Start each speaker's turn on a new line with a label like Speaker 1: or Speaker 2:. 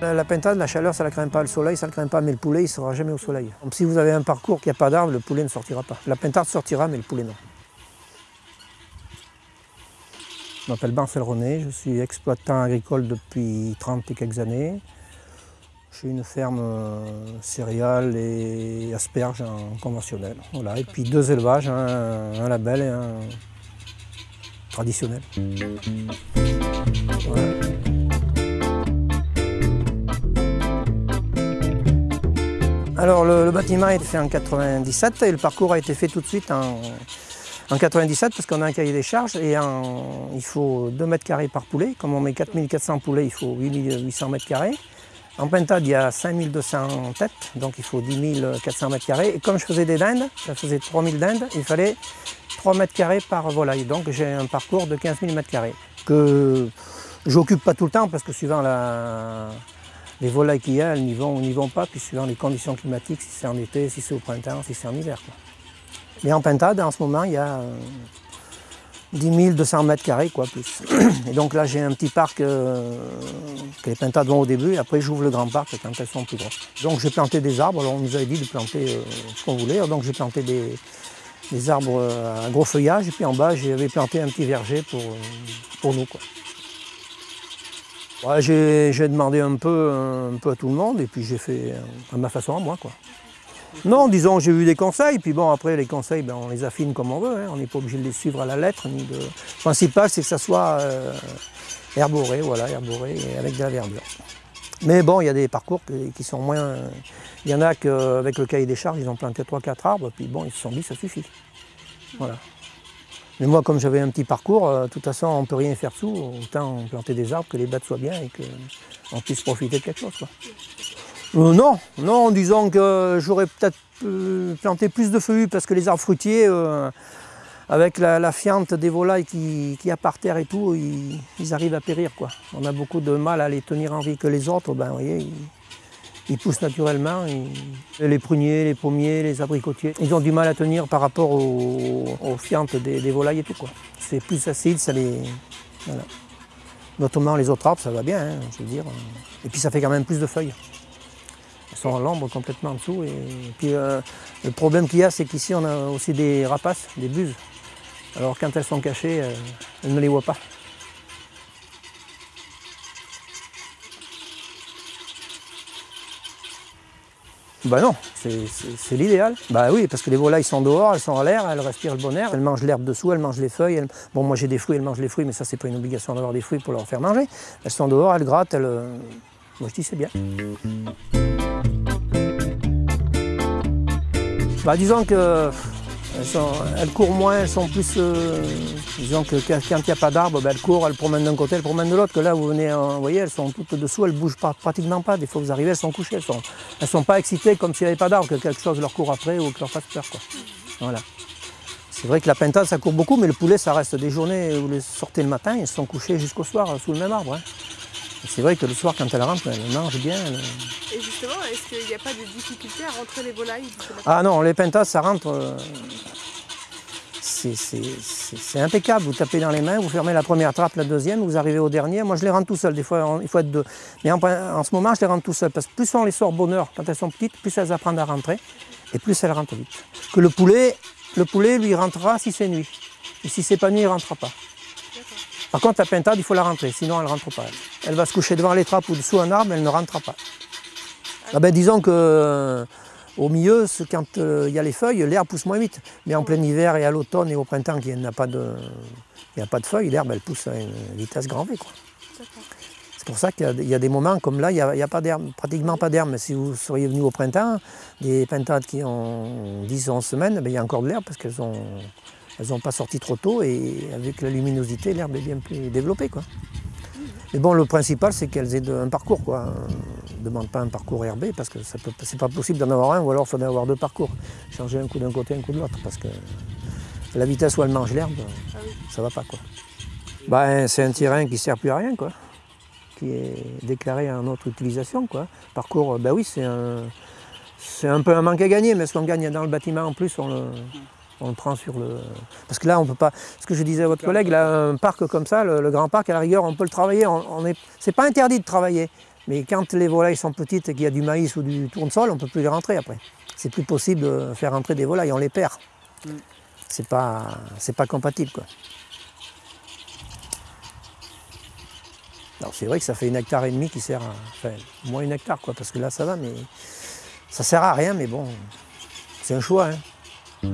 Speaker 1: La pintade, la chaleur, ça ne la craint pas. Le soleil, ça ne le craint pas. Mais le poulet, il ne sera jamais au soleil. Donc, si vous avez un parcours qui n'a pas d'arbre, le poulet ne sortira pas. La pintade sortira, mais le poulet non. Je m'appelle Marcel René, je suis exploitant agricole depuis 30 et quelques années. J'ai une ferme euh, céréales et asperges en conventionnel. Voilà. Et puis deux élevages, un, label et un traditionnel. Alors le, bâtiment a été fait en 97 et le parcours a été fait tout de suite en, en 97 parce qu'on a un cahier des charges et il faut 2 mètres carrés par poulet. Comme on met 4400 poulets, il faut 8800 mètres carrés. En pintade, il y a 5200 têtes, donc il faut 10 400 mètres carrés. Et comme je faisais des dindes, je faisais 3000 dindes, il fallait 3 mètres carrés par volaille. Donc j'ai un parcours de 15 000 mètres carrés que j'occupe pas tout le temps parce que suivant la, les volailles qu'il y a, elles n'y vont n'y vont pas, puis suivant les conditions climatiques, si c'est en été, si c'est au printemps, si c'est en hiver. Mais en pintade, en ce moment, il y a 10 200 mètres carrés, quoi, plus. Et donc là, j'ai un petit parc euh, que les pintades vont au début, et après j'ouvre le grand parc quand elles sont plus grosses. Donc j'ai planté des arbres, on nous avait dit de planter euh, ce qu'on voulait, donc j'ai planté des, arbres à gros feuillage, et puis en bas, j'avais planté un petit verger pour, nous. J'ai demandé un peu, un peu à tout le monde, et puis j'ai fait à ma façon à moi. Quoi. Non, disons, j'ai eu des conseils, puis bon, après, les conseils, ben, on les affine comme on veut, hein. on n'est pas obligé de les suivre à la lettre. Le principal, c'est que ça soit euh, herboré, voilà, herboré, avec de la verdure. Mais bon, il y a des parcours qui, qui sont moins... Il y en a qu'avec le cahier des charges, ils ont planté 3-4 arbres, puis bon, ils se sont dit, ça suffit. Voilà. Mais moi, comme j'avais un petit parcours, euh, de toute façon, on ne peut rien faire dessous, autant planter des arbres, que les bêtes soient bien et qu'on puisse profiter de quelque chose. Euh, non, non, en disant que j'aurais peut-être euh, planté plus de feuillus parce que les arbres fruitiers, avec la, fiente des volailles qui, qui, a par terre et tout, ils, arrivent à périr. On a beaucoup de mal à les tenir en vie que les autres, ben, vous ils poussent naturellement. Les pruniers, les pommiers, les abricotiers, ils ont du mal à tenir par rapport aux, fientes des, volailles et tout. C'est plus acide, ça les... Voilà. Notamment les autres arbres, ça va bien, hein, je veux dire. Et puis ça fait quand même plus de feuilles sont à l'ombre complètement en dessous. Et, puis euh, le problème qu'il y a, c'est qu'ici on a aussi des rapaces, des buses. Alors quand elles sont cachées, euh, elles ne les voient pas. Ben non, c'est l'idéal. Bah oui, parce que les volailles sont dehors, elles sont en l'air, elles respirent le bon air, elles mangent l'herbe dessous, elles mangent les feuilles. Elles... Bon, moi j'ai des fruits, elles mangent les fruits, mais ça c'est pas une obligation d'avoir des fruits pour leur faire manger. Elles sont dehors, elles grattent, elles... euh, Moi je dis c'est bien. Bah, disons que elles, courent moins, elles sont plus. Euh, disons que quand il n'y a pas d'arbre, bah, elles courent, elles promènent d'un côté, elles promènent de l'autre. Que là, vous venez, euh, vous voyez, elles sont toutes dessous, elles ne bougent pratiquement pas. Des fois, vous arrivez, elles sont couchées, elles ne sont, pas excitées comme s'il n'y avait pas d'arbre, que quelque chose leur court après ou que leur fasse peur. Quoi. Voilà. C'est vrai que la pintade, ça court beaucoup, mais le poulet, ça reste des journées où vous les sortez le matin, ils sont couchés jusqu'au soir sous le même arbre. Hein. C'est vrai que le soir, quand elle rentre, elle mange bien. Elle...
Speaker 2: Et justement, est-ce qu'il n'y a pas de difficulté à rentrer les volailles
Speaker 1: Ah non, les pentades, ça rentre. Euh, c'est impeccable. Vous tapez dans les mains, vous fermez la première trappe, la deuxième, vous arrivez au dernier. Moi, je les rentre tout seul. Des fois, il faut être deux. Mais en, en, ce moment, je les rentre tout seul. Parce que plus on les sort bonheur quand elles sont petites, plus elles apprennent à rentrer. Et plus elles rentrent vite. Que le poulet, le poulet lui rentrera si c'est nuit. Et si c'est pas nuit, il ne rentrera pas. Par contre, la pintade, il faut la rentrer, sinon elle ne rentre pas. Elle va se coucher devant les trappes ou dessous un arbre, elle ne rentrera pas. Ah ben, disons que euh, au milieu, quand il euh, y a les feuilles, l'herbe pousse moins vite. Mais en plein hiver et à l'automne et au printemps, il n'y a, pas de, a pas de feuilles, l'herbe elle pousse à une vitesse grand V. C'est pour ça qu'il y, a des moments comme là, il n'y a, pas d'herbe, pratiquement pas d'herbe. Si vous seriez venu au printemps, des pintades qui ont 10 11 semaines, ben, il y a encore de l'herbe parce qu'elles ont elles n'ont pas sorti trop tôt et avec la luminosité, l'herbe est bien plus développée. Quoi. Mais bon, le principal, c'est qu'elles aient un parcours. Quoi. On ne demande pas un parcours herbé parce que ce n'est pas possible d'en avoir un ou alors il faudrait avoir deux parcours. Changer un coup d'un côté, un coup de l'autre parce que la vitesse où elle mange l'herbe, ça ne va pas. Quoi. Ben, c'est un terrain qui ne sert plus à rien, quoi, qui est déclaré en autre utilisation. Quoi. Parcours, ben oui, c'est un, un peu un manque à gagner, mais ce qu'on gagne dans le bâtiment en plus, on le, on le prend sur le... Parce que là, on peut pas... Ce que je disais à votre collègue, là, un parc comme ça, le, le grand parc, à la rigueur, on peut le travailler. On, on est... C'est pas interdit de travailler. Mais quand les volailles sont petites et qu'il y a du maïs ou du tournesol, on ne peut plus les rentrer après. C'est plus possible de faire rentrer des volailles, on les perd.
Speaker 3: Mm.
Speaker 1: C'est pas, c'est pas compatible quoi. Alors c'est vrai que ça fait une hectare et demi qui sert à. Enfin, moins une hectare quoi, parce que là ça va, mais ça sert à rien, mais bon, c'est un choix. hein.